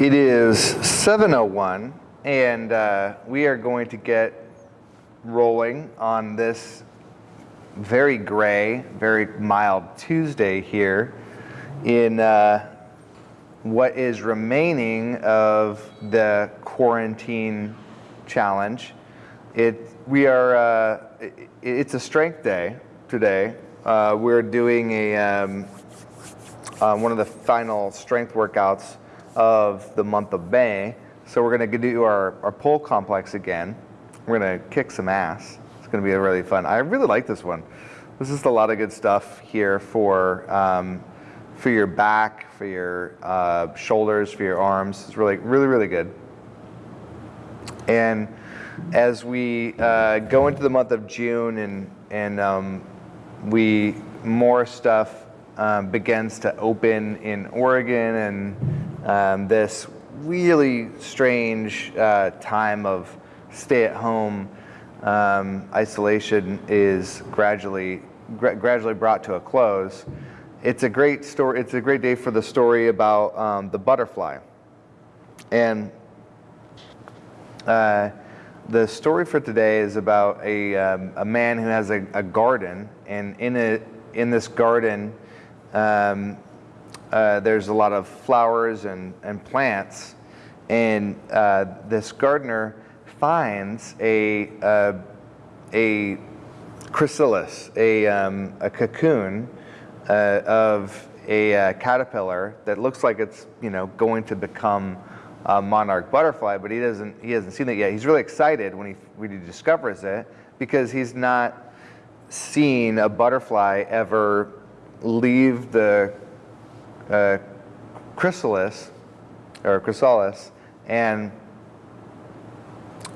It is 7.01 and uh, we are going to get rolling on this very gray, very mild Tuesday here in uh, what is remaining of the quarantine challenge. It, we are, uh, it, it's a strength day today. Uh, we're doing a, um, uh, one of the final strength workouts of the month of May. So we're gonna do our, our pull complex again. We're gonna kick some ass. It's gonna be really fun. I really like this one. This is a lot of good stuff here for, um, for your back, for your uh, shoulders, for your arms. It's really, really, really good. And as we uh, go into the month of June and, and um, we, more stuff um, begins to open in Oregon and um, this really strange uh, time of stay at home um, isolation is gradually gra gradually brought to a close. It's a great story. It's a great day for the story about um, the butterfly, and uh, the story for today is about a um, a man who has a, a, garden, and in it in this garden. Um, uh, there's a lot of flowers and, and plants, and uh, this gardener finds a, uh, a chrysalis, a, um, a cocoon uh, of a uh, caterpillar that looks like it's you know going to become a monarch butterfly, but he doesn't he hasn't seen it yet. He's really excited when he when he discovers it because he's not seen a butterfly ever leave the uh, chrysalis or chrysalis and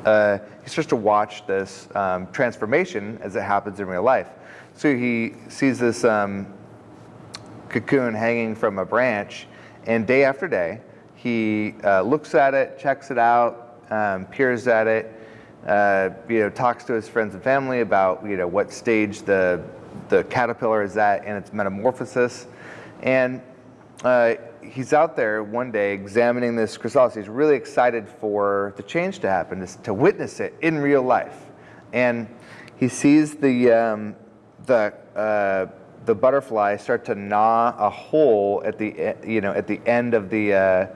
uh, he starts to watch this um, transformation as it happens in real life. So he sees this um, cocoon hanging from a branch, and day after day, he uh, looks at it, checks it out, um, peers at it, uh, you know, talks to his friends and family about you know what stage the the caterpillar is at in its metamorphosis, and uh, he's out there one day examining this chrysalis. He's really excited for the change to happen, to, to witness it in real life. And he sees the, um, the, uh, the butterfly start to gnaw a hole at the, you know, at the end of the uh,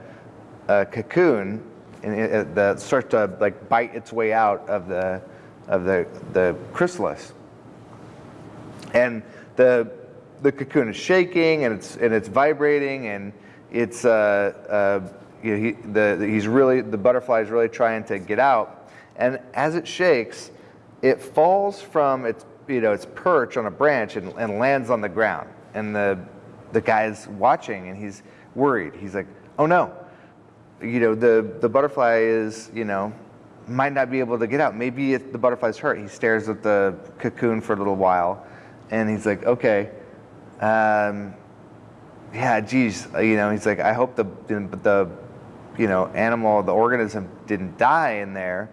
uh cocoon and it, the, start to like bite its way out of the, of the, the chrysalis. And the, the cocoon is shaking and it's and it's vibrating and it's uh, uh, he, the, the, he's really the butterfly is really trying to get out. And as it shakes it falls from its you know its perch on a branch and, and lands on the ground. And the the guy's watching and he's worried. He's like oh no. You know the the butterfly is you know might not be able to get out. Maybe the butterfly's hurt. He stares at the cocoon for a little while and he's like okay um, yeah, geez, uh, you know, he's like, I hope the, the, you know, animal, the organism didn't die in there.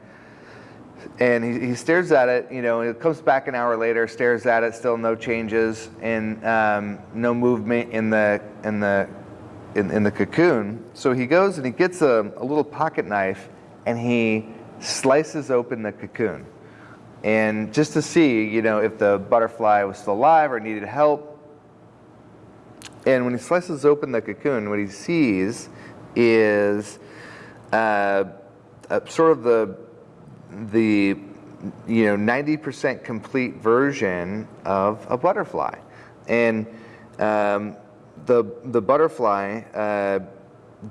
And he, he stares at it, you know, and it comes back an hour later, stares at it, still no changes and um, no movement in the, in the, in, in the cocoon. So he goes and he gets a, a little pocket knife and he slices open the cocoon. And just to see, you know, if the butterfly was still alive or needed help, and when he slices open the cocoon, what he sees is uh, sort of the, the you know, 90% complete version of a butterfly. And um, the, the butterfly uh,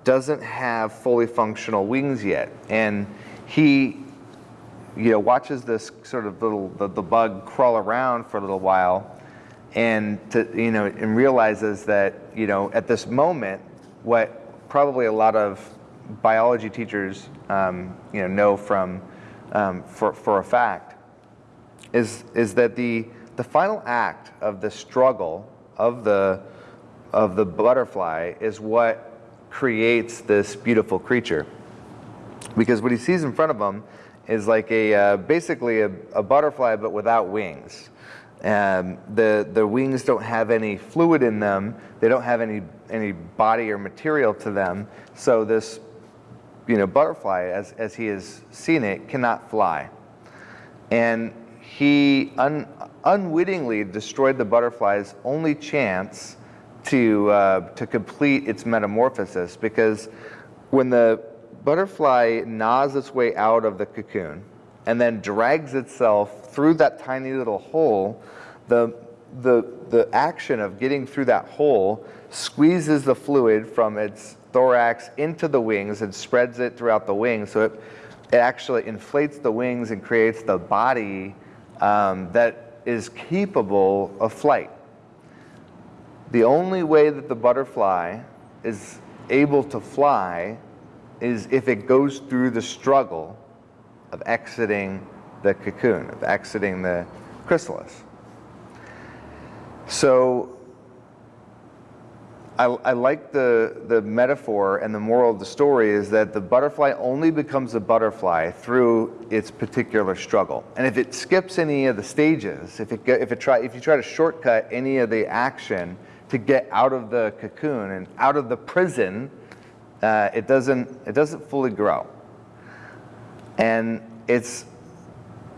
doesn't have fully functional wings yet. And he you know, watches this sort of little, the, the bug crawl around for a little while and to, you know, and realizes that, you know, at this moment, what probably a lot of biology teachers, um, you know, know from, um, for, for a fact, is, is that the, the final act of the struggle of the, of the butterfly is what creates this beautiful creature. Because what he sees in front of him is like a, uh, basically a, a butterfly, but without wings. Um, the, the wings don't have any fluid in them. They don't have any, any body or material to them. So this you know, butterfly, as, as he has seen it, cannot fly. And he un, unwittingly destroyed the butterfly's only chance to, uh, to complete its metamorphosis because when the butterfly gnaws its way out of the cocoon and then drags itself through that tiny little hole, the, the, the action of getting through that hole squeezes the fluid from its thorax into the wings and spreads it throughout the wings. So it, it actually inflates the wings and creates the body um, that is capable of flight. The only way that the butterfly is able to fly is if it goes through the struggle of exiting the cocoon, of exiting the chrysalis. So I, I, like the, the metaphor and the moral of the story is that the butterfly only becomes a butterfly through its particular struggle. And if it skips any of the stages, if, it, if, it try, if you try to shortcut any of the action to get out of the cocoon and out of the prison, uh, it, doesn't, it doesn't fully grow. And it's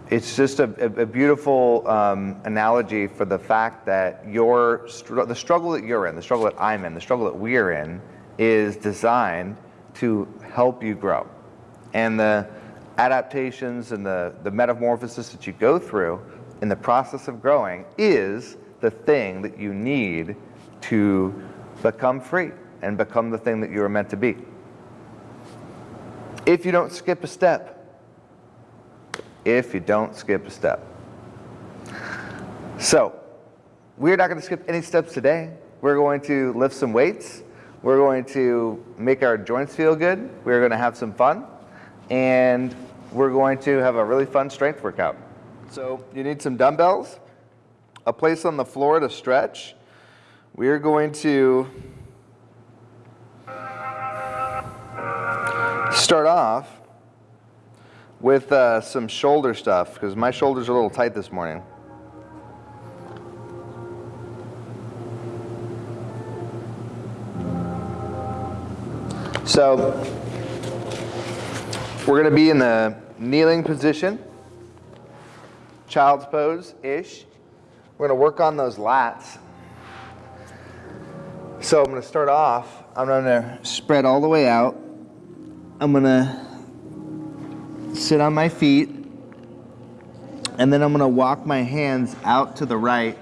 it's just a, a beautiful um, analogy for the fact that your the struggle that you're in, the struggle that I'm in, the struggle that we're in, is designed to help you grow. And the adaptations and the, the metamorphosis that you go through in the process of growing is the thing that you need to become free and become the thing that you are meant to be. If you don't skip a step, if you don't skip a step. So, we're not going to skip any steps today. We're going to lift some weights. We're going to make our joints feel good. We're going to have some fun. And we're going to have a really fun strength workout. So you need some dumbbells, a place on the floor to stretch. We're going to start off with uh, some shoulder stuff because my shoulders are a little tight this morning. So we're going to be in the kneeling position, child's pose-ish. We're going to work on those lats. So I'm going to start off, I'm going to spread all the way out. I'm to sit on my feet, and then I'm gonna walk my hands out to the right.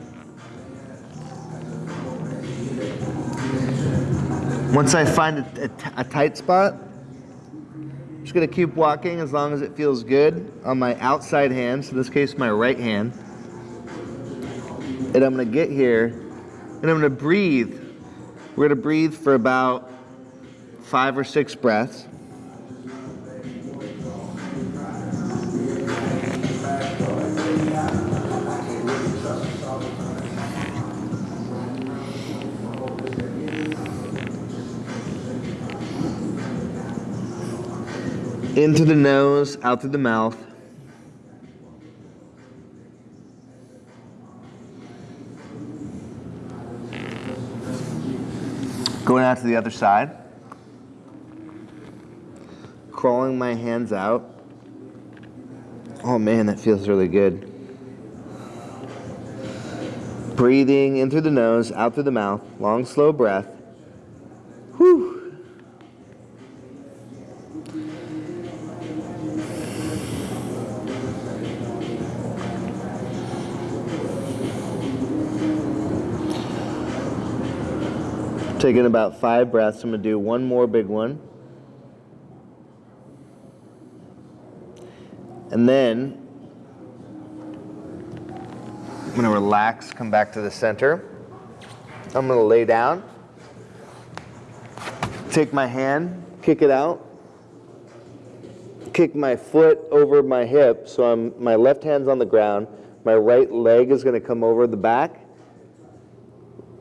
Once I find a, a, a tight spot, I'm just gonna keep walking as long as it feels good on my outside hand, so in this case my right hand. And I'm gonna get here, and I'm gonna breathe. We're gonna breathe for about five or six breaths. Into the nose, out through the mouth. Going out to the other side. Crawling my hands out. Oh man, that feels really good. Breathing in through the nose, out through the mouth. Long, slow breath. Taking about five breaths. I'm going to do one more big one. And then I'm going to relax, come back to the center. I'm going to lay down. Take my hand, kick it out. Kick my foot over my hip so I'm my left hand's on the ground. My right leg is going to come over the back.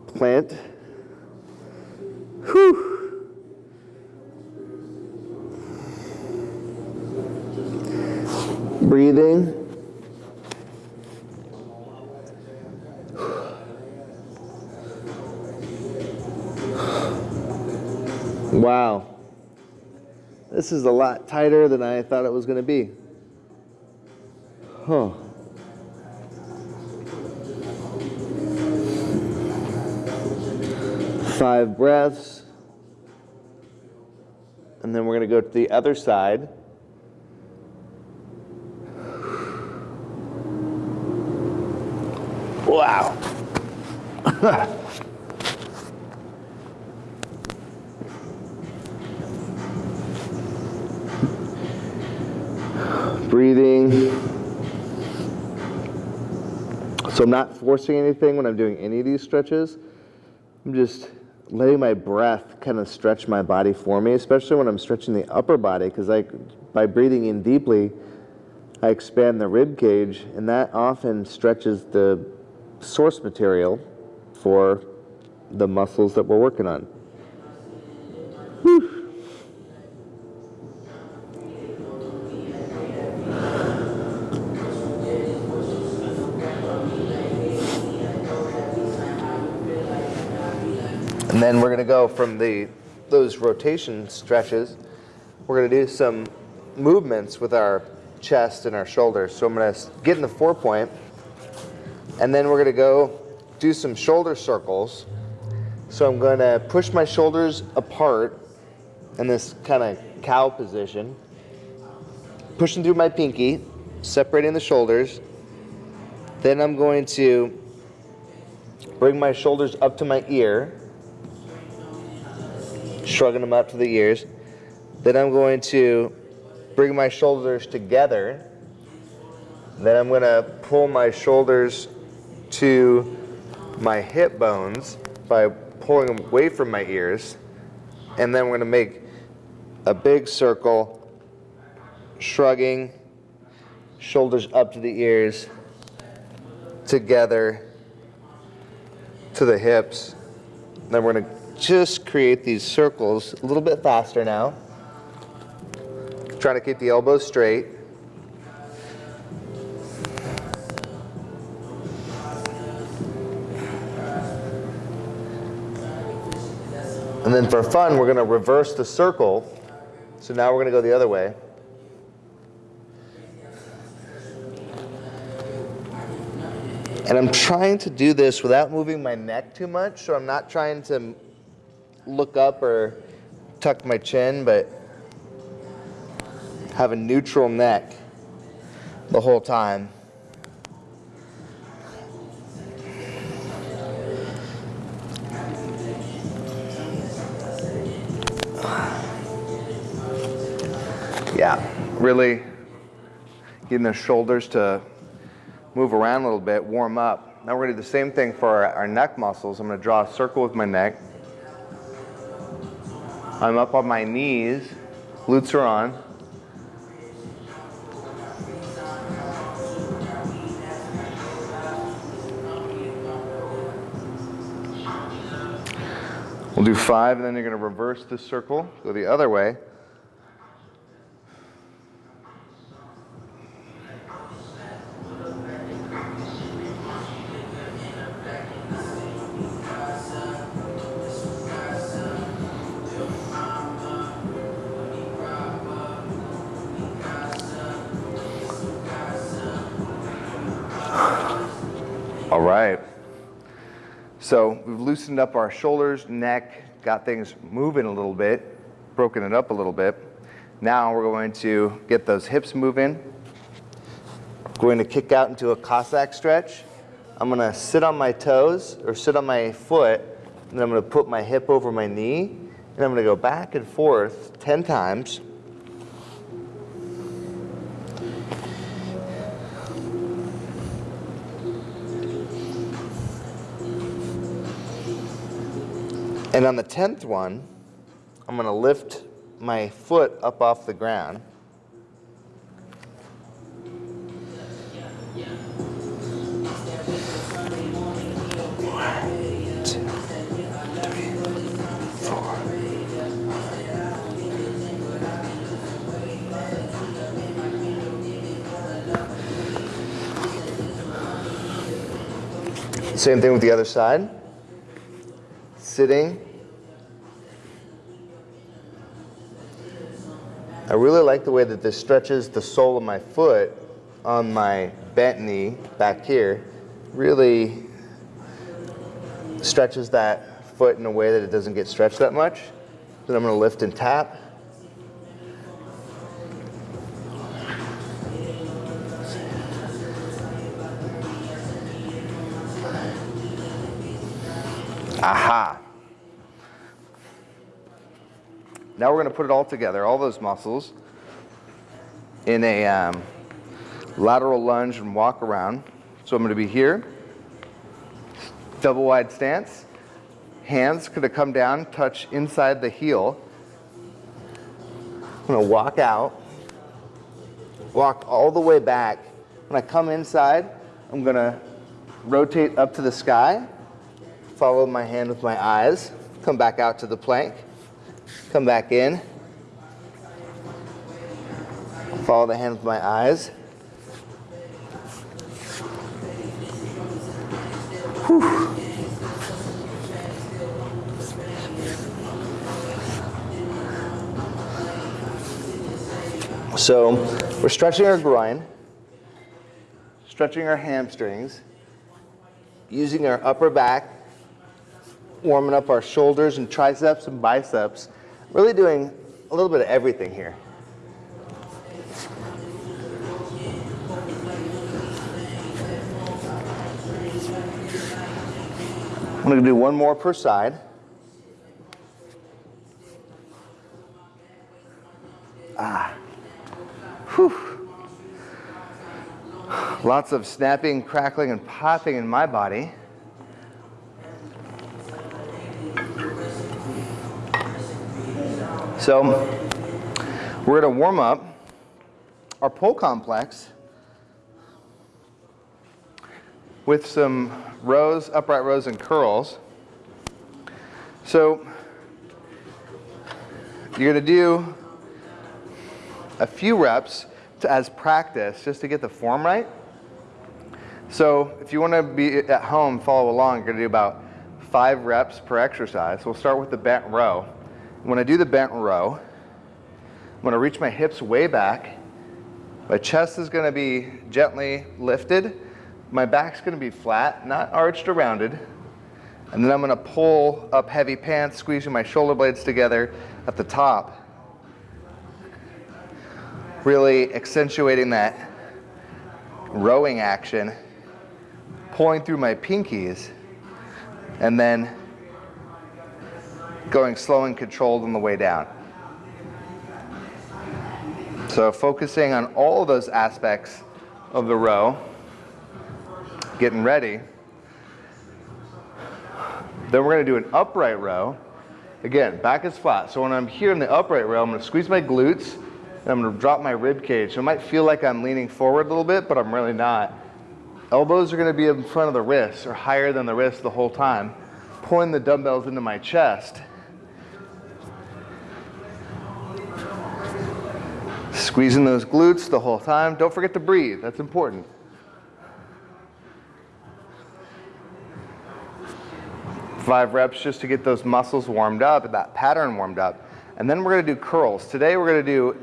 Plant Breathing. Wow. This is a lot tighter than I thought it was going to be. Huh. Five breaths. And then we're going to go to the other side. Wow. Breathing. So I'm not forcing anything when I'm doing any of these stretches. I'm just letting my breath kind of stretch my body for me, especially when I'm stretching the upper body, because I, by breathing in deeply, I expand the rib cage, and that often stretches the source material for the muscles that we're working on. And then we're going to go from the those rotation stretches. We're going to do some movements with our chest and our shoulders. So I'm going to get in the four point, and then we're going to go do some shoulder circles. So I'm going to push my shoulders apart in this kind of cow position, pushing through my pinky, separating the shoulders. Then I'm going to bring my shoulders up to my ear shrugging them up to the ears. Then I'm going to bring my shoulders together. Then I'm going to pull my shoulders to my hip bones by pulling them away from my ears. And then we're going to make a big circle, shrugging, shoulders up to the ears, together to the hips. Then we're going to just create these circles a little bit faster now. Trying to keep the elbows straight. And then for fun, we're going to reverse the circle. So now we're going to go the other way. And I'm trying to do this without moving my neck too much, so I'm not trying to look up or tuck my chin, but have a neutral neck the whole time. Yeah, really getting the shoulders to move around a little bit, warm up. Now we're gonna do the same thing for our, our neck muscles. I'm gonna draw a circle with my neck. I'm up on my knees, glutes are on. We'll do five, and then you're going to reverse this circle, go the other way. Loosened up our shoulders, neck, got things moving a little bit, broken it up a little bit. Now we're going to get those hips moving. Going to kick out into a Cossack stretch. I'm going to sit on my toes or sit on my foot, and I'm going to put my hip over my knee, and I'm going to go back and forth 10 times. And on the 10th one, I'm going to lift my foot up off the ground. Same thing with the other side sitting. I really like the way that this stretches the sole of my foot on my bent knee back here. Really stretches that foot in a way that it doesn't get stretched that much. Then I'm gonna lift and tap. Now we're going to put it all together, all those muscles, in a um, lateral lunge and walk around. So I'm going to be here, double wide stance. Hands going to come down, touch inside the heel. I'm going to walk out, walk all the way back. When I come inside, I'm going to rotate up to the sky, follow my hand with my eyes, come back out to the plank, come back in, follow the hand with my eyes. Whew. So we're stretching our groin, stretching our hamstrings, using our upper back, warming up our shoulders and triceps and biceps, really doing a little bit of everything here. I'm going to do one more per side. Ah. Whew. Lots of snapping, crackling, and popping in my body. So we're going to warm up our pull complex with some rows, upright rows, and curls. So you're going to do a few reps to, as practice just to get the form right. So if you want to be at home, follow along, you're going to do about five reps per exercise. We'll start with the bent row. When I do the bent row, I'm going to reach my hips way back. My chest is going to be gently lifted. My back's going to be flat, not arched or rounded. And then I'm going to pull up heavy pants, squeezing my shoulder blades together at the top really accentuating that rowing action, pulling through my pinkies, and then going slow and controlled on the way down. So focusing on all of those aspects of the row, getting ready. Then we're going to do an upright row. Again, back is flat. So when I'm here in the upright row, I'm going to squeeze my glutes, and I'm going to drop my rib cage. So it might feel like I'm leaning forward a little bit, but I'm really not. Elbows are going to be in front of the wrists or higher than the wrists the whole time. Pulling the dumbbells into my chest. Squeezing those glutes the whole time. Don't forget to breathe. That's important. Five reps just to get those muscles warmed up, that pattern warmed up. And then we're going to do curls. Today we're going to do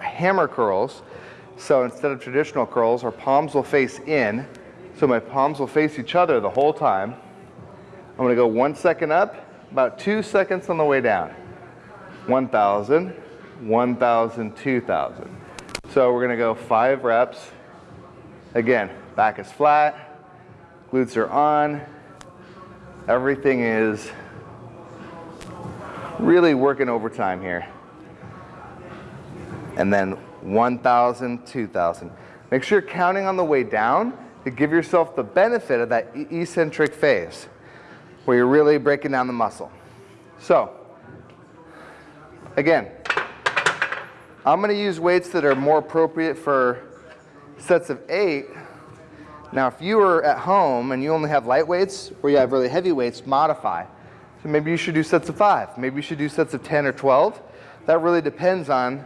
hammer curls. So instead of traditional curls, our palms will face in. So my palms will face each other the whole time. I'm gonna go one second up, about two seconds on the way down. 1,000, 1,000, 2,000. So we're gonna go five reps. Again, back is flat, glutes are on, everything is really working overtime here and then 1,000, 2,000. Make sure you're counting on the way down to give yourself the benefit of that eccentric phase where you're really breaking down the muscle. So, again, I'm going to use weights that are more appropriate for sets of eight. Now, if you are at home and you only have light weights or you have really heavy weights, modify. So maybe you should do sets of five. Maybe you should do sets of 10 or 12. That really depends on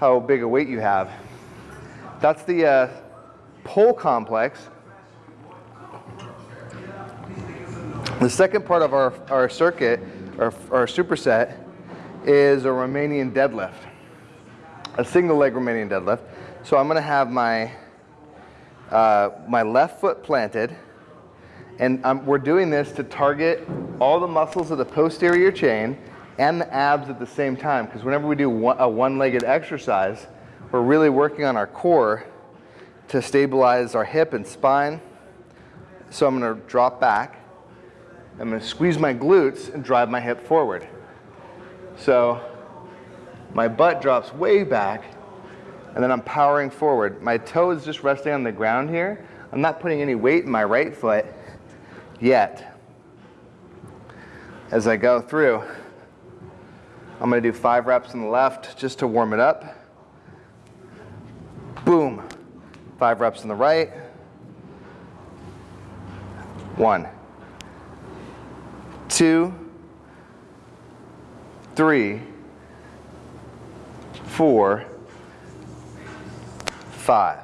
how big a weight you have. That's the uh, pull complex. The second part of our, our circuit, our, our superset, is a Romanian deadlift. A single leg Romanian deadlift. So I'm gonna have my, uh, my left foot planted, and um, we're doing this to target all the muscles of the posterior chain and the abs at the same time, because whenever we do one, a one-legged exercise, we're really working on our core to stabilize our hip and spine. So I'm gonna drop back, I'm gonna squeeze my glutes and drive my hip forward. So my butt drops way back and then I'm powering forward. My toe is just resting on the ground here. I'm not putting any weight in my right foot yet. As I go through, I'm gonna do five reps on the left just to warm it up. Boom. Five reps on the right. One, two, three, four, five.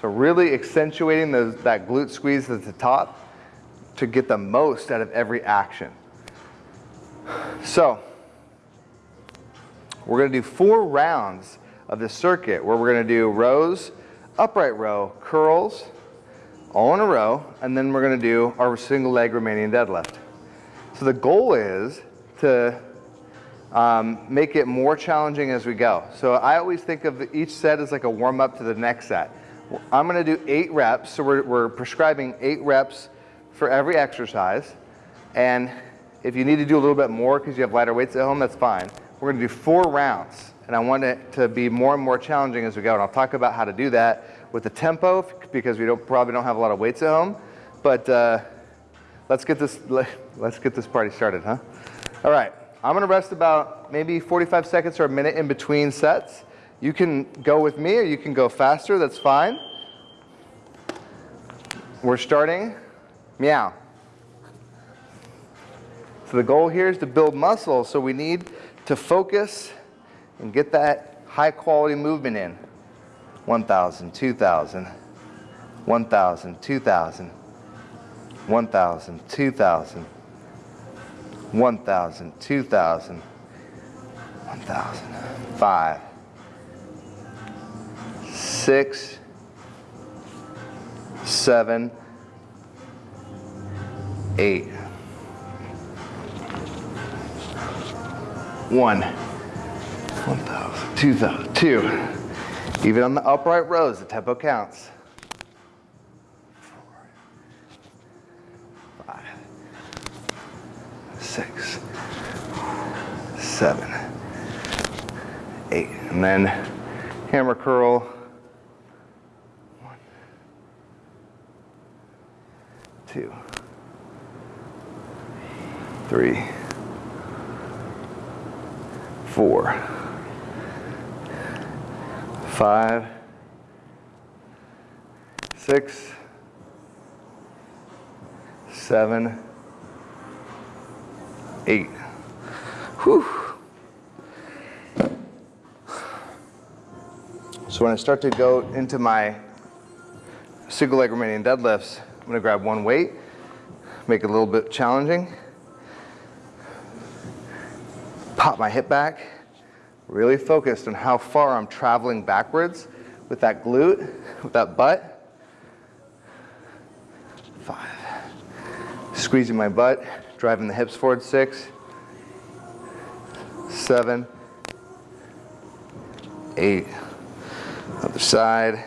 So really accentuating those, that glute squeeze at the top to get the most out of every action. So we're going to do four rounds of this circuit where we're going to do rows, upright row, curls, all in a row, and then we're going to do our single leg Romanian deadlift. So the goal is to um, make it more challenging as we go. So I always think of each set as like a warm up to the next set. I'm gonna do eight reps, so we're, we're prescribing eight reps for every exercise. And if you need to do a little bit more because you have lighter weights at home, that's fine. We're gonna do four rounds, and I want it to be more and more challenging as we go. And I'll talk about how to do that with the tempo because we don't, probably don't have a lot of weights at home. But uh, let's get this let's get this party started, huh? All right. I'm gonna rest about maybe 45 seconds or a minute in between sets. You can go with me or you can go faster, that's fine. We're starting, meow. So the goal here is to build muscle, so we need to focus and get that high quality movement in. 1,000, 2,000, 1,000, 2,000, 1,000, 2,000, 1,000, 2,000, 1,000, 5, 6, 7, 8, 1, 1,000, 2,000, 2. Even on the upright rows, the tempo counts. Six, seven, eight. And then hammer curl. One, two, three, four, five, six, seven, eight. Whew. So when I start to go into my single leg Romanian deadlifts, I'm gonna grab one weight, make it a little bit challenging, pop my hip back, really focused on how far I'm traveling backwards with that glute, with that butt. Five. Squeezing my butt, driving the hips forward, six, seven, eight. Other side.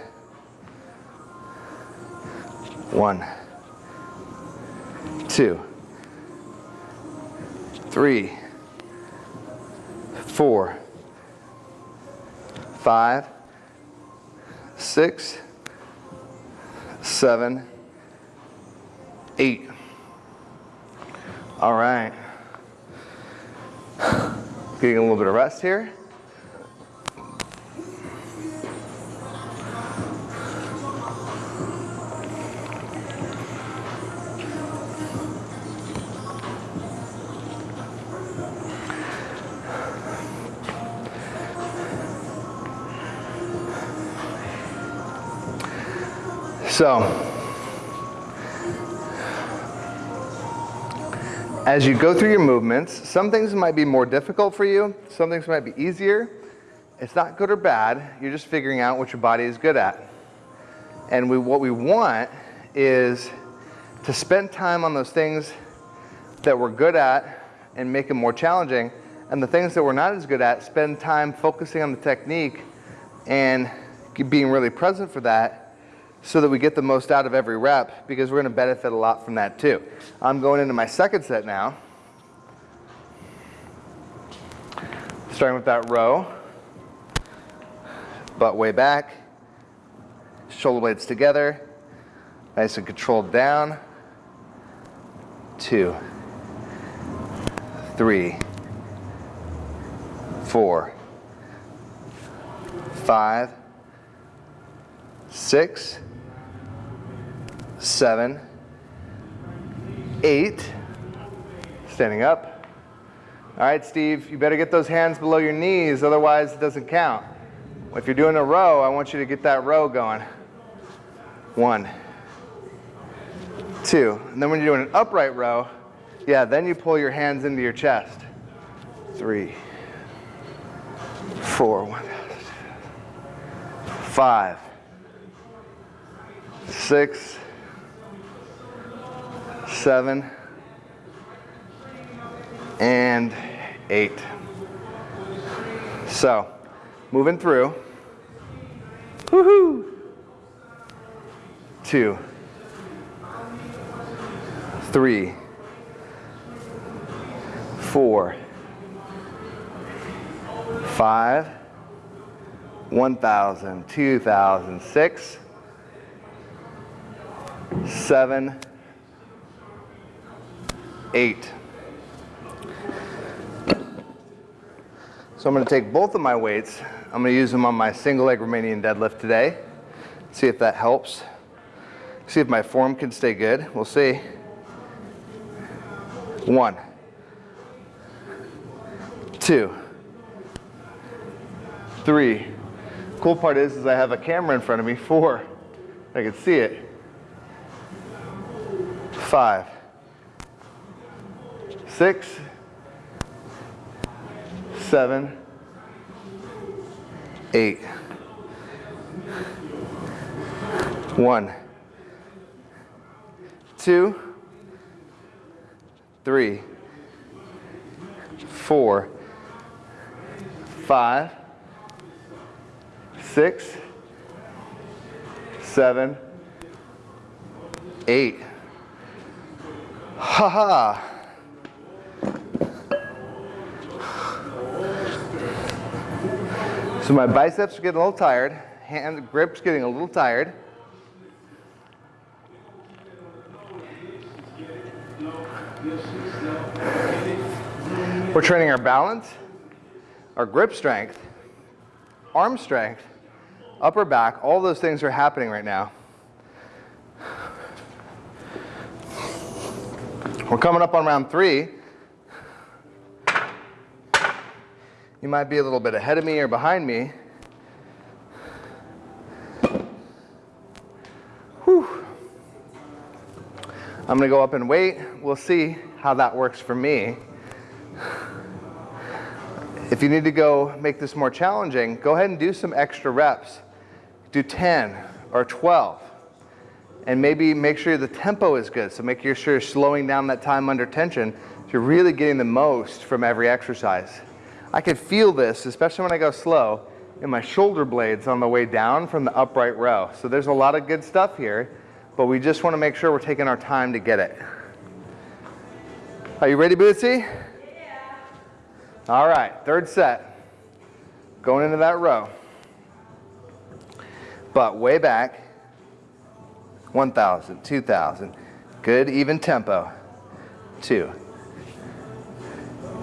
One, two, three, four, five, six, seven, eight. All right. Getting a little bit of rest here. So, as you go through your movements, some things might be more difficult for you, some things might be easier. It's not good or bad. You're just figuring out what your body is good at. And we, what we want is to spend time on those things that we're good at and make them more challenging. And the things that we're not as good at, spend time focusing on the technique and being really present for that so that we get the most out of every rep because we're going to benefit a lot from that too. I'm going into my second set now. Starting with that row, butt way back, shoulder blades together, nice and controlled down. Two, three, four, five, six, seven, eight. Standing up. All right, Steve, you better get those hands below your knees, otherwise it doesn't count. If you're doing a row, I want you to get that row going. One, two. And then when you're doing an upright row, yeah, then you pull your hands into your chest. Three, four, one, five, six, seven, and eight. So, moving through. Woohoo! Two, three, four, five, 1,000, 2,000, six, seven, eight. So I'm going to take both of my weights. I'm going to use them on my single leg Romanian deadlift today. See if that helps. See if my form can stay good. We'll see. One, two, three. Cool part is, is I have a camera in front of me. Four, I can see it. Five, six, seven, eight. One, two, three, four, five, six, seven, eight. Ha ha. So my biceps are getting a little tired, hand grip's getting a little tired. We're training our balance, our grip strength, arm strength, upper back, all those things are happening right now. We're coming up on round three. You might be a little bit ahead of me or behind me. Whew. I'm gonna go up and wait. We'll see how that works for me. If you need to go make this more challenging, go ahead and do some extra reps. Do 10 or 12. And maybe make sure the tempo is good. So make sure you're slowing down that time under tension so you're really getting the most from every exercise. I can feel this, especially when I go slow, in my shoulder blades on the way down from the upright row. So there's a lot of good stuff here, but we just want to make sure we're taking our time to get it. Are you ready, Bootsy? Yeah. All right, third set. Going into that row. Butt way back, 1,000, 2,000. Good even tempo. Two,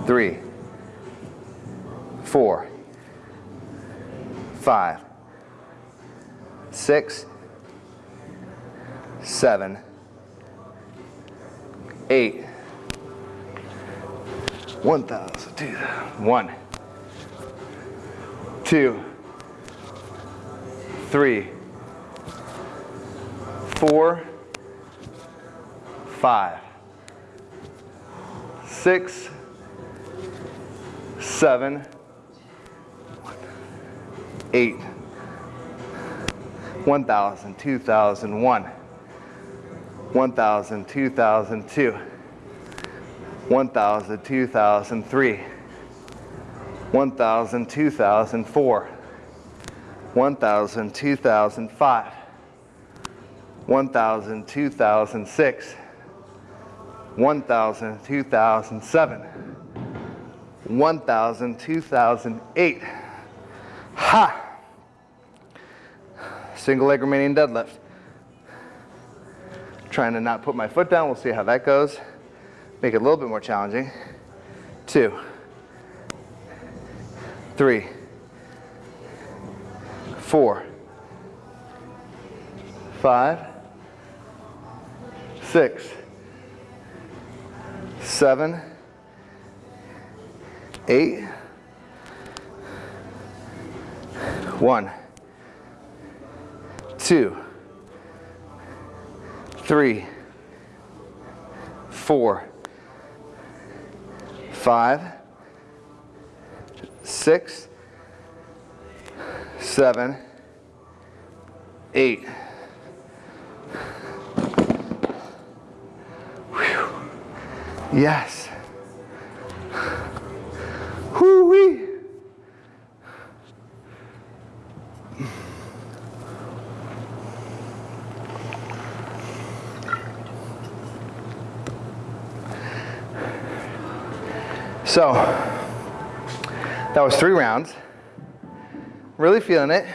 three, four, five, six, seven, eight, one thousand, two, one, two, three, four, five, six, seven, eight, 1,000, 2,001, 1,000, 2,002, 1,000, 2,003, 1,000, 2,004, 1,000, 2,005, 1,000, 2006, 1,000, 2007, 1,000, 2008. Ha! Single leg Romanian deadlift. Trying to not put my foot down. We'll see how that goes. Make it a little bit more challenging. Two, three, four, five, six, seven, eight, one, two, three, four, five, six, seven, eight. Whew. Yes. So, that was three rounds. Really feeling it,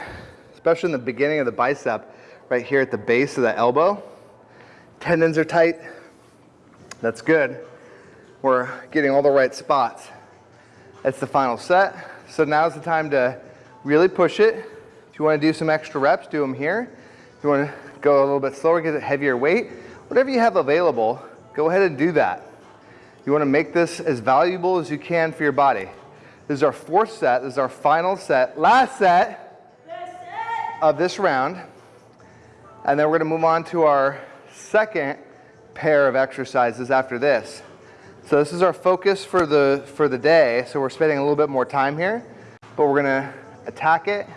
especially in the beginning of the bicep, right here at the base of the elbow. Tendons are tight. That's good. We're getting all the right spots. That's the final set. So now's the time to really push it. If you want to do some extra reps, do them here. If you want to go a little bit slower, get a heavier weight, whatever you have available, go ahead and do that. You want to make this as valuable as you can for your body. This is our fourth set. This is our final set. Last set of this round. And then we're going to move on to our second pair of exercises after this. So this is our focus for the, for the day. So we're spending a little bit more time here. But we're going to attack it.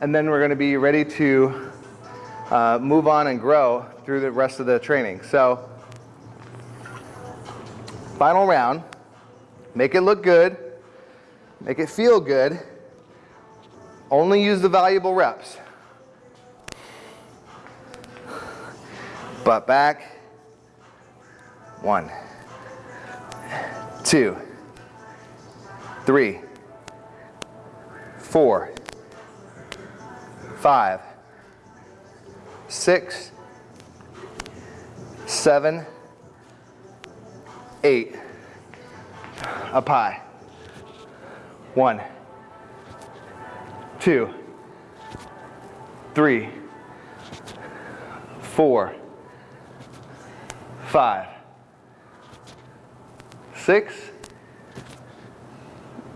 And then we're going to be ready to uh, move on and grow through the rest of the training. So Final round. Make it look good. Make it feel good. Only use the valuable reps. Butt back. One, two, three, four, five, six, seven, eight, up high. One, two, three, four, five, six,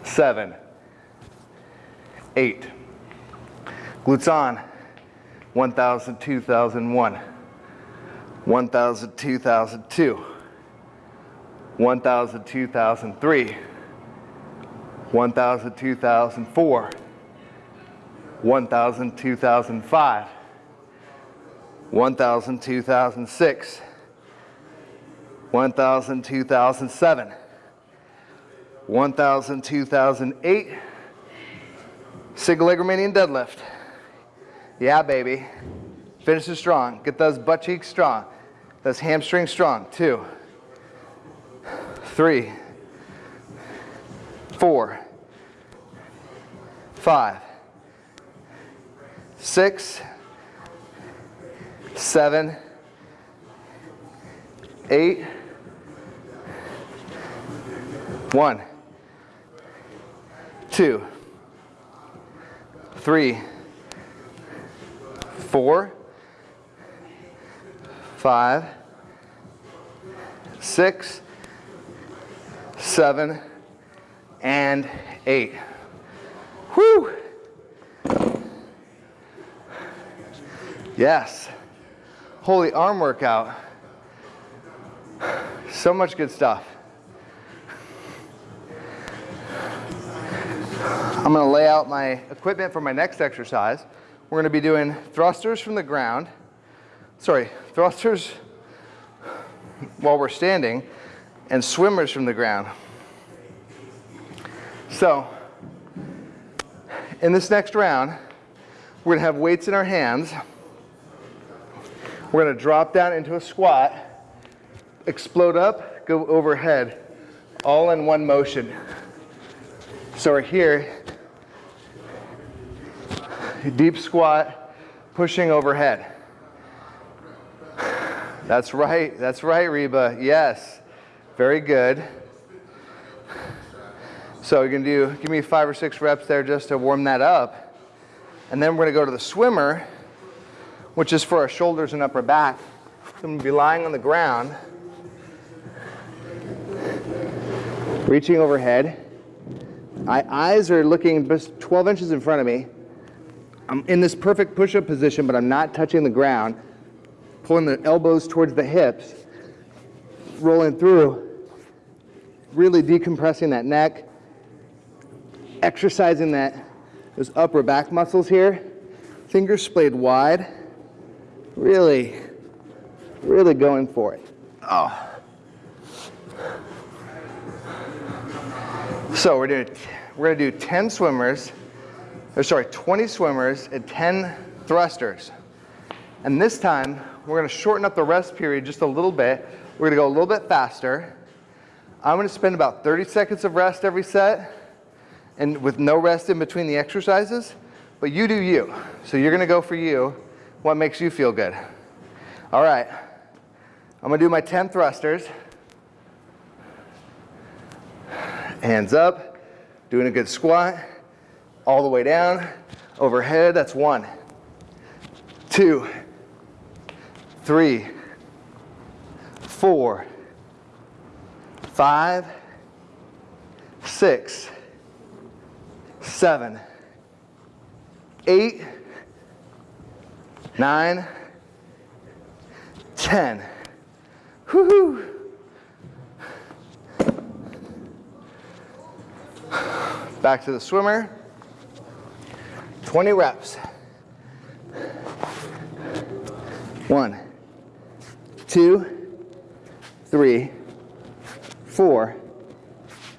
seven, eight. Glutes on. 1,000, 2,001. 1,000, 2,002. 1000, 2003, 1000, 2004, 1000, 2005, 1000, 2006, 1000, 2007, 1000, 2008, single leg Romanian deadlift. Yeah, baby. Finish it strong. Get those butt cheeks strong. Those hamstrings strong. Two three, four, five, six, seven, eight, one, two, three, four, five, six, seven, and eight. Whew. Yes. Holy arm workout. So much good stuff. I'm gonna lay out my equipment for my next exercise. We're gonna be doing thrusters from the ground. Sorry, thrusters while we're standing and swimmers from the ground. So, in this next round, we're gonna have weights in our hands. We're gonna drop down into a squat, explode up, go overhead, all in one motion. So we're here, deep squat, pushing overhead. That's right, that's right, Reba. Yes, very good. So you're gonna do, give me five or six reps there just to warm that up. And then we're gonna go to the swimmer, which is for our shoulders and upper back. So I'm gonna be lying on the ground, reaching overhead. My eyes are looking just 12 inches in front of me. I'm in this perfect push-up position, but I'm not touching the ground. Pulling the elbows towards the hips, rolling through, really decompressing that neck, exercising that those upper back muscles here. Fingers splayed wide. Really, really going for it. Oh. So we're doing, we're gonna do 10 swimmers, or sorry, 20 swimmers and 10 thrusters. And this time, we're gonna shorten up the rest period just a little bit. We're gonna go a little bit faster. I'm gonna spend about 30 seconds of rest every set and with no rest in between the exercises, but you do you. So you're gonna go for you, what makes you feel good. All right, I'm gonna do my 10 thrusters. Hands up, doing a good squat, all the way down, overhead, that's one, two, three, four, five, six, seven, eight, nine, ten. Woohoo! Back to the swimmer. 20 reps. One, two, three, four,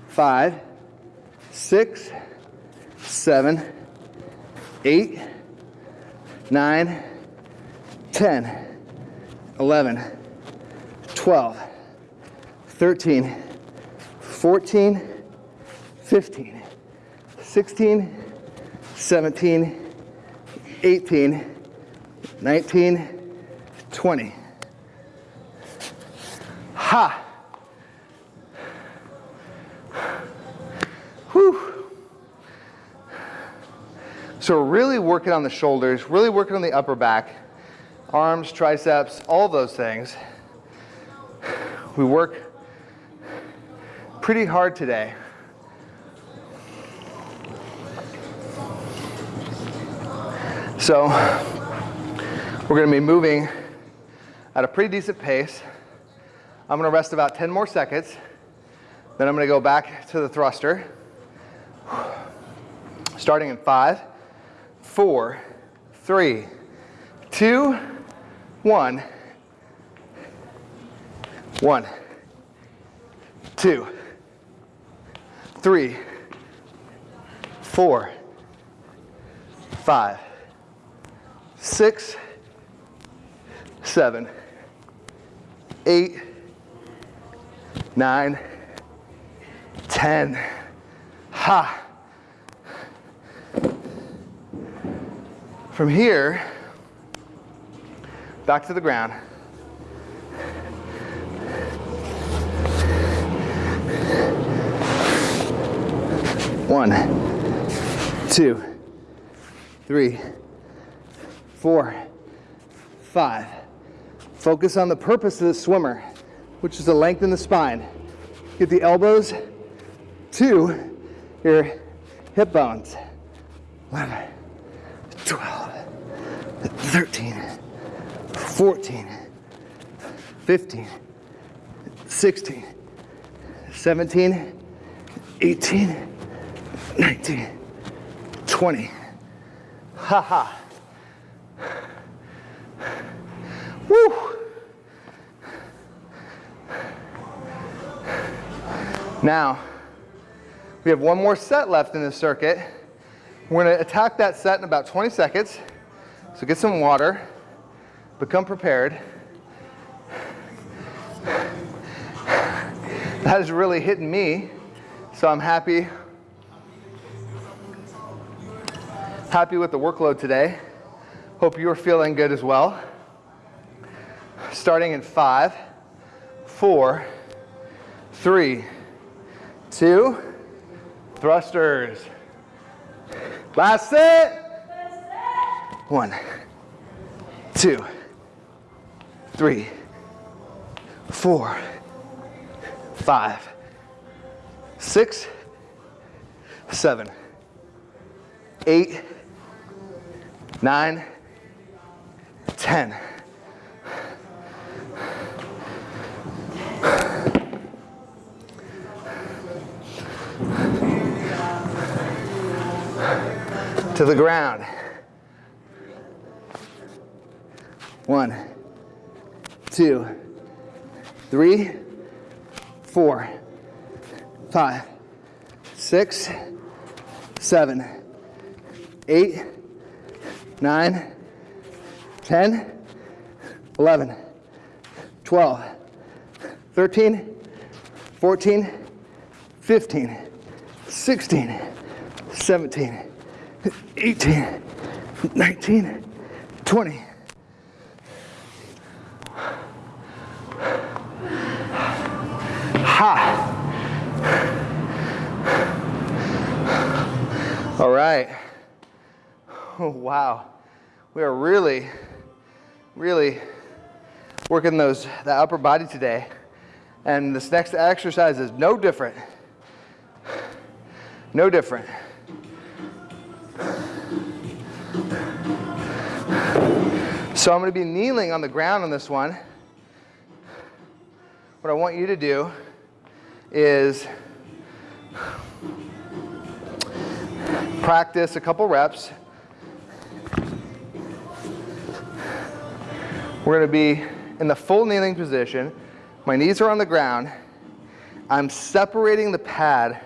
five, six, seven, eight, nine, 10, 11, 12, 13, 14, 15, 16, 17, 18, 19, 20. So we're really working on the shoulders, really working on the upper back, arms, triceps, all those things. We work pretty hard today. So we're going to be moving at a pretty decent pace. I'm going to rest about 10 more seconds. Then I'm going to go back to the thruster. Starting in five, four, three, two, one, one, two, three, four, five, six, seven, eight, nine, ten. Ha! From here, back to the ground. One, two, three, four, five. Focus on the purpose of the swimmer, which is to lengthen the spine. Get the elbows to your hip bones. 11, 12, 13, 14, 15, 16, 17, 18, 19, 20. Ha ha. Woo. Now, we have one more set left in this circuit. We're gonna attack that set in about 20 seconds. So get some water, become prepared. That is really hitting me, so I'm happy. Happy with the workload today. Hope you're feeling good as well. Starting in five, four, three, two, thrusters. Last set. One, two, three, four, five, six, seven, eight, nine, ten. to the ground. One, two, three, four, five, six, seven, eight, nine, 10, 11, 12, 13, 14, 15, 16, 17, 18, 19, 20. Ha! All right. Oh, wow. We are really, really working those the upper body today. And this next exercise is no different. No different. So I'm going to be kneeling on the ground on this one. What I want you to do is practice a couple reps. We're going to be in the full kneeling position. My knees are on the ground. I'm separating the pad,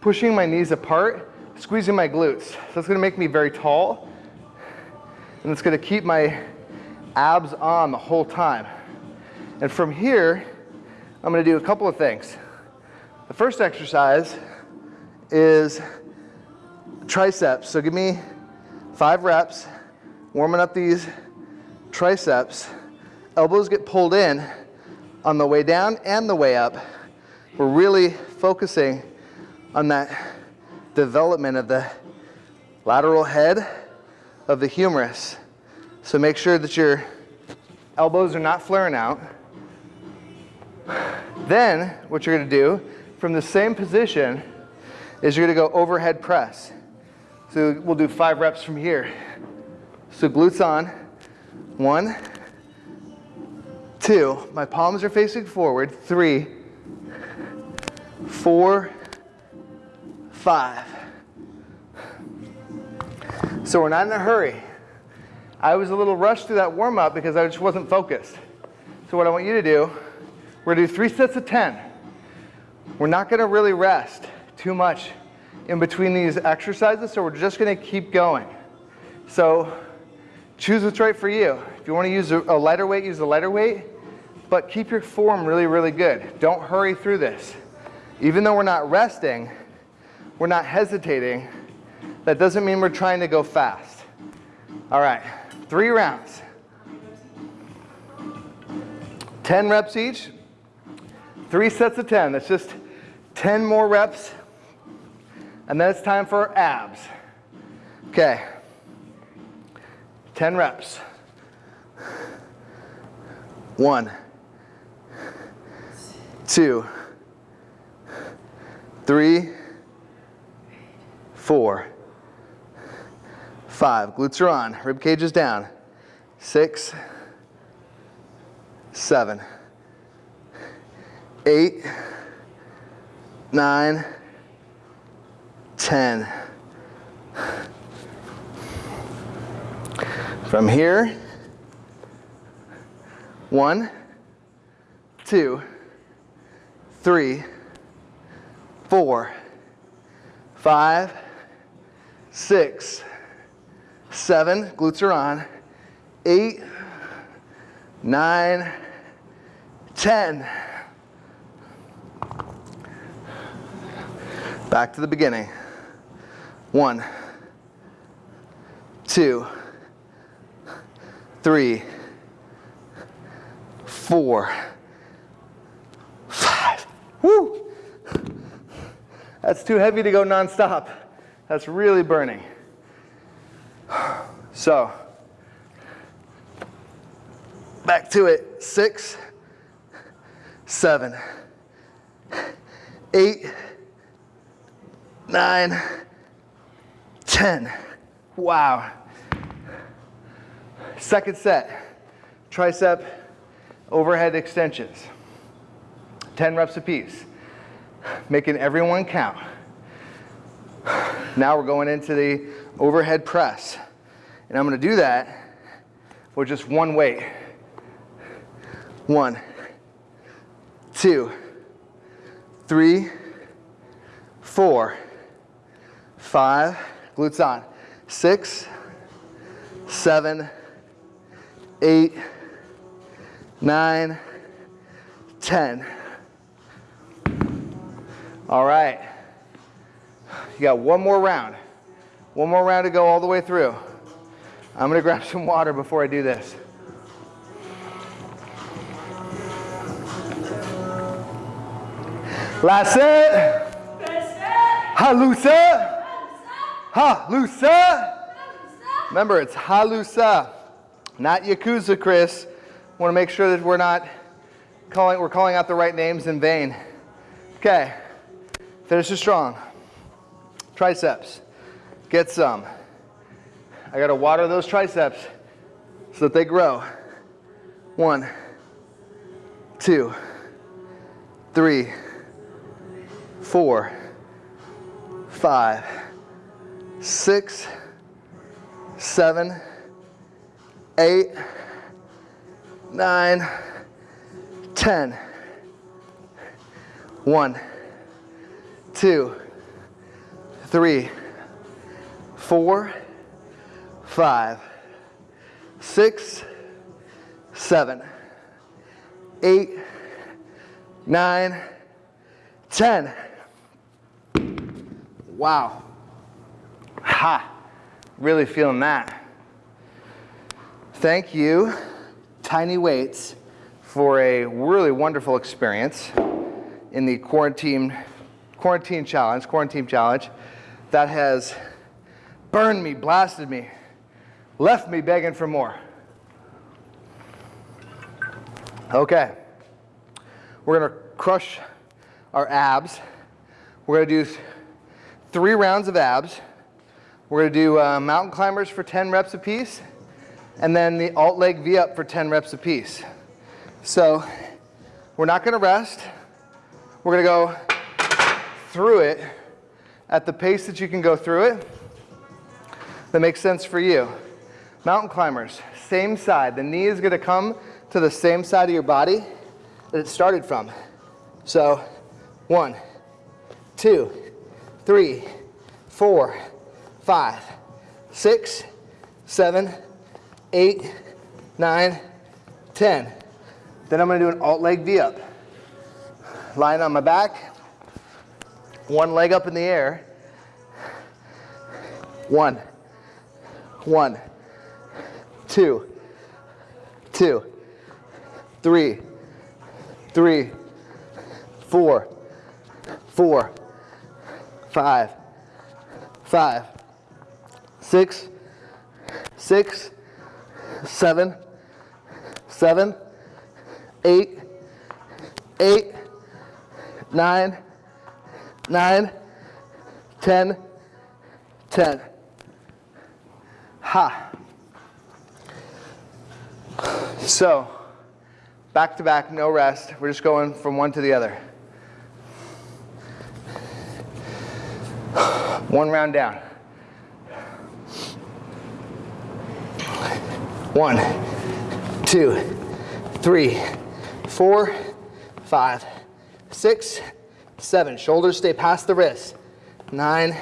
pushing my knees apart, squeezing my glutes. So it's going to make me very tall. And it's going to keep my abs on the whole time. And from here, I'm going to do a couple of things. The first exercise is triceps. So give me five reps, warming up these triceps. Elbows get pulled in on the way down and the way up. We're really focusing on that development of the lateral head of the humerus. So make sure that your elbows are not flaring out. Then what you're gonna do from the same position is you're gonna go overhead press. So we'll do five reps from here. So glutes on, one, two, my palms are facing forward, three, four, five. So we're not in a hurry. I was a little rushed through that warm up because I just wasn't focused. So what I want you to do, we're gonna do three sets of 10. We're not gonna really rest too much in between these exercises, so we're just gonna keep going. So choose what's right for you. If you wanna use a lighter weight, use a lighter weight, but keep your form really, really good. Don't hurry through this. Even though we're not resting, we're not hesitating, that doesn't mean we're trying to go fast. All right, three rounds. 10 reps each, three sets of 10. That's just 10 more reps. And then it's time for abs. Okay, 10 reps. One, two, three, four, five. Glutes are on, rib cage is down. Six, seven, eight, nine, ten. From here, one, two, three, four, five, six, seven, glutes are on, eight, nine, ten. Back to the beginning. One, two, three, four, five. Woo! That's too heavy to go nonstop. That's really burning. So, back to it. Six, seven, eight, nine, ten. Wow. Second set, tricep overhead extensions. 10 reps apiece, making everyone count. Now we're going into the overhead press. And I'm gonna do that with just one weight. One, two, three, four, five, glutes on, six, seven, eight, nine, ten. All right. You got one more round. One more round to go all the way through. I'm going to grab some water before I do this. Last set. Halusa. Halusa. Remember, it's Halusa, not Yakuza, Chris. Want to make sure that we're not calling, we're calling out the right names in vain. Okay, finish it strong. Triceps, get some. I gotta water those triceps so that they grow. One, two, three, four, five, six, seven, eight, nine, ten. One, two, three, four, five, six, seven, eight, nine, ten. Wow. Ha. Really feeling that. Thank you, Tiny Weights, for a really wonderful experience in the quarantine, quarantine challenge, quarantine challenge that has burned me, blasted me, left me begging for more. Okay, we're gonna crush our abs. We're gonna do three rounds of abs. We're gonna do uh, mountain climbers for 10 reps apiece, and then the alt leg V up for 10 reps apiece. So we're not gonna rest. We're gonna go through it at the pace that you can go through it that makes sense for you. Mountain climbers, same side. The knee is gonna come to the same side of your body that it started from. So one, two, three, four, five, six, seven, eight, nine, ten. Then I'm gonna do an alt leg V up. Lying on my back, one leg up in the air. One, one, two, two, three, three, four, four, five, five, six, six, seven, seven, eight, eight, nine, nine, ten, ten. Ha. So, back to back, no rest. We're just going from one to the other. One round down. One, two, three, four, five, six, seven. Shoulders stay past the wrists. Nine,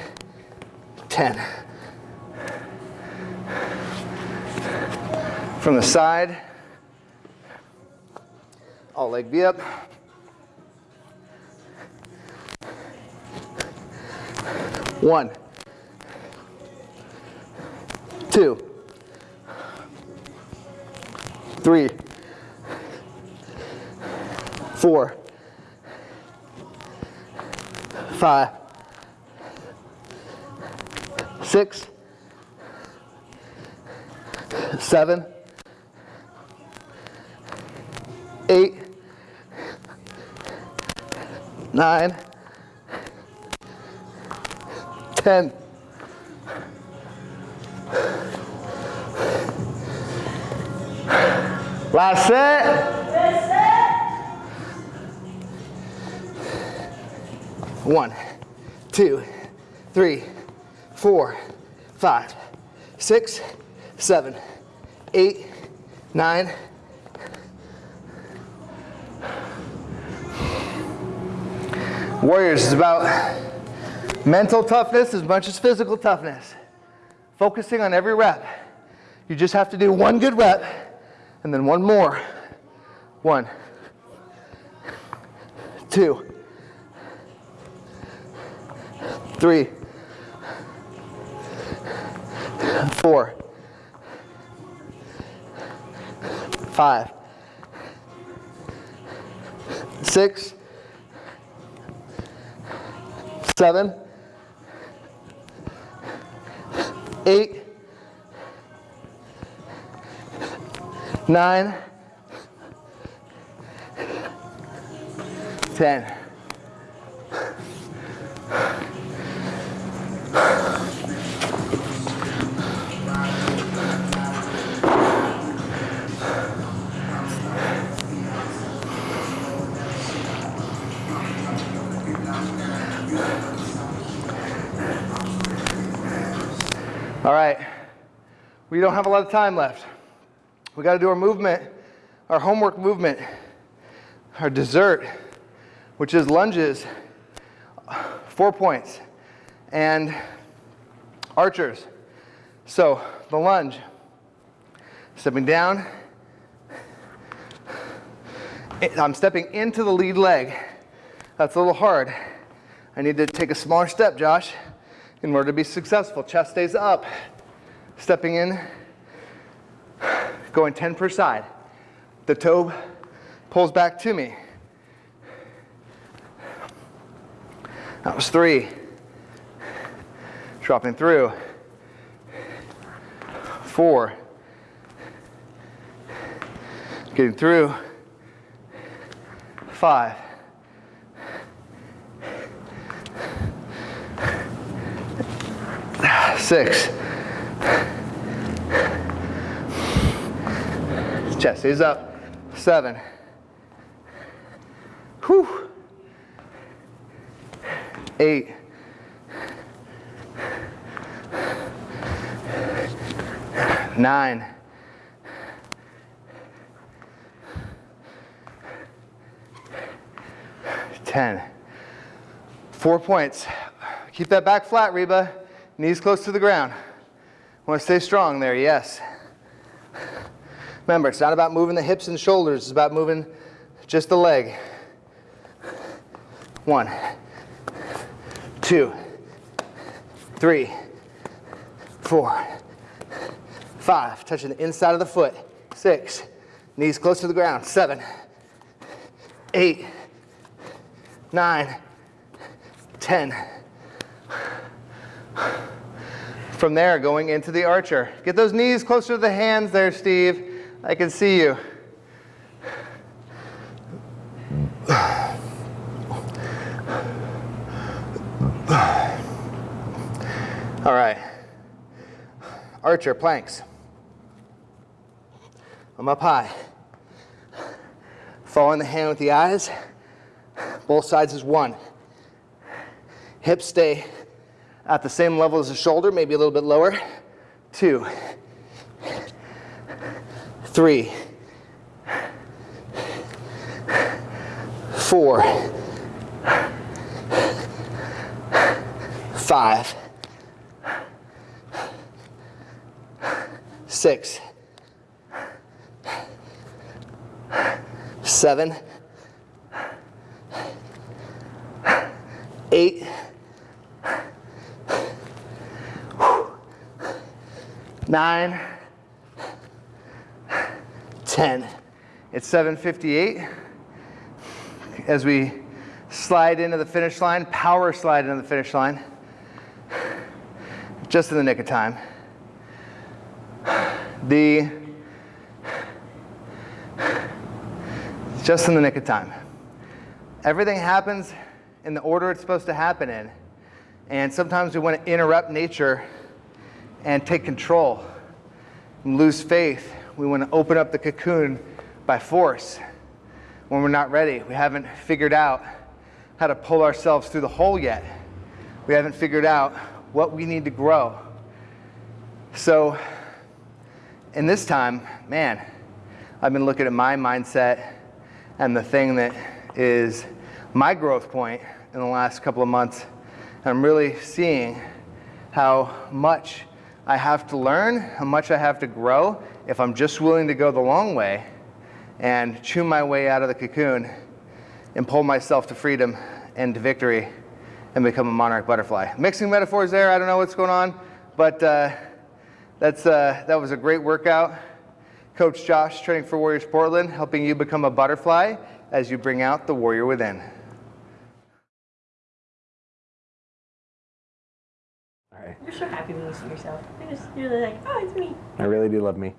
ten. From the side, all leg V up. One, two, three, four, five, six, seven, eight, nine, ten. Last set. One, two, three, four, five, six, seven, eight, nine. Warriors is about mental toughness as much as physical toughness. Focusing on every rep. You just have to do one good rep and then one more. One, two, three, four, five, six, seven, eight, nine, ten. All right, we don't have a lot of time left. We got to do our movement, our homework movement, our dessert, which is lunges, four points, and archers. So the lunge, stepping down, I'm stepping into the lead leg. That's a little hard. I need to take a smaller step, Josh, in order to be successful. Chest stays up, stepping in, going 10 per side. The toe pulls back to me. That was three. Dropping through. Four. Getting through. Five. Six. Chest is up. Seven. Whew. Eight. Nine. Ten. Four points. Keep that back flat, Reba. Knees close to the ground. Want to stay strong there, yes. Remember, it's not about moving the hips and shoulders, it's about moving just the leg. One, two, three, four, five. Touching the inside of the foot. Six, knees close to the ground. Seven, eight, nine, ten. From there, going into the archer. Get those knees closer to the hands there, Steve. I can see you. All right. Archer planks. I'm up high. Following the hand with the eyes. Both sides is one. Hips stay at the same level as the shoulder, maybe a little bit lower. Two. Three, four, five, six, seven, eight, nine, 10. It's 7:58 as we slide into the finish line, power slide into the finish line, just in the nick of time. The just in the nick of time. Everything happens in the order it's supposed to happen in, and sometimes we want to interrupt nature and take control and lose faith. We want to open up the cocoon by force when we're not ready. We haven't figured out how to pull ourselves through the hole yet. We haven't figured out what we need to grow. So, in this time, man, I've been looking at my mindset and the thing that is my growth point in the last couple of months. And I'm really seeing how much I have to learn, how much I have to grow if I'm just willing to go the long way and chew my way out of the cocoon and pull myself to freedom and to victory and become a monarch butterfly. Mixing metaphors there, I don't know what's going on, but uh, that's, uh, that was a great workout. Coach Josh, Training for Warriors Portland, helping you become a butterfly as you bring out the warrior within. You're so happy when you see yourself. You're just you're like, oh, it's me. I really do love me.